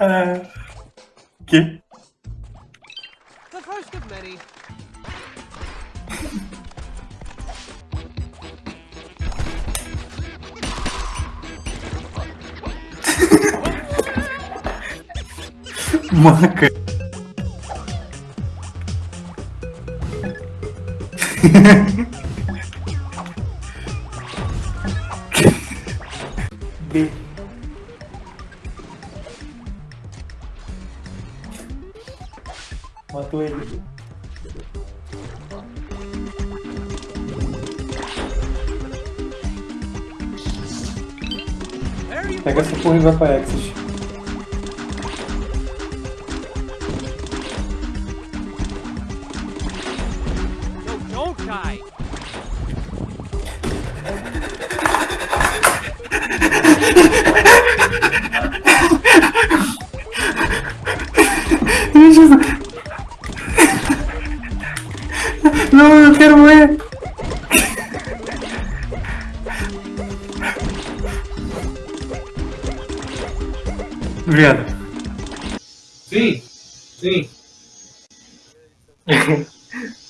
ah, que? The first of many. Maca. B. Matou ele. Pega essa porra e vai pra Exit. Não, eu quero morrer. Obrigado. Sim, sim.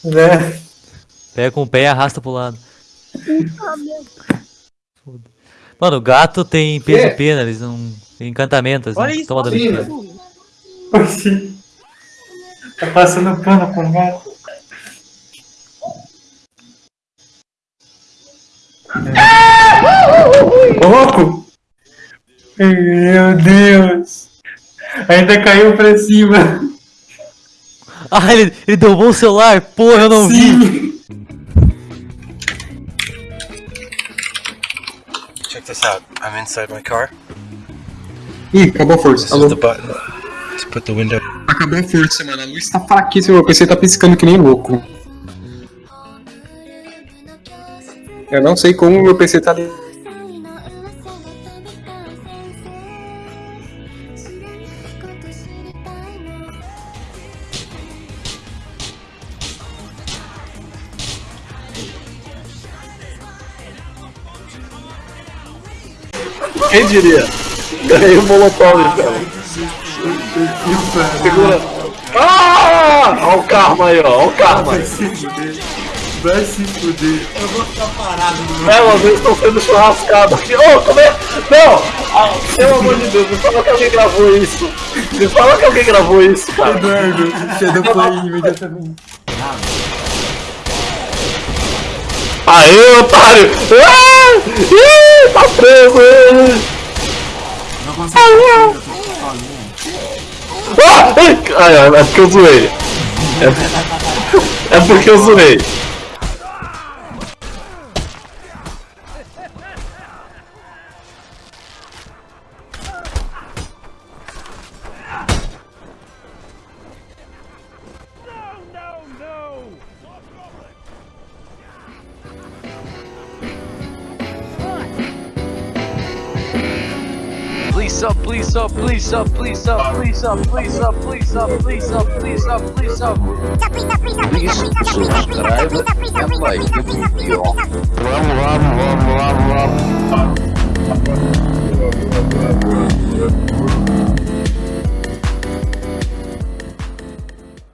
Né? Pega com o pé e arrasta pro lado. Mano, o gato tem peso e pena, eles não. Tem encantamento, assim. Olha isso, Toma sim. Tá passando pano com o gato. Louco! Meu Deus! Ainda caiu pra cima. Ah, ele, ele derrubou o celular! Porra, eu não vi! Sim. Check this out. I'm inside my car. Ih, acabou a força. This is the button to put the window. Acabou a força, mano. A luz tá fraquíssima. Meu PC tá piscando que nem louco. Eu não sei como meu PC tá ali. Quem diria? Ganhei o Molotov, então. Segura. Ah! Olha o karma aí, ó. Olha o karma. Vai se fuder. Vai se fuder. Elas estão sendo churrascadas aqui. Ô, como é? Não! Ah, pelo amor de Deus, me fala que alguém gravou isso. Me fala que alguém gravou isso, cara. Eduardo, Shadow Play imediatamente. Aê, otário! Ah! Ih, tá preso Ah! Ai, ai, é porque eu zoei. É, é porque eu zoei. Please up, please up, please up, please up, please up, please up, please up, please up, please up, please up. Vamos, vamos, vamos, vamos, vamos.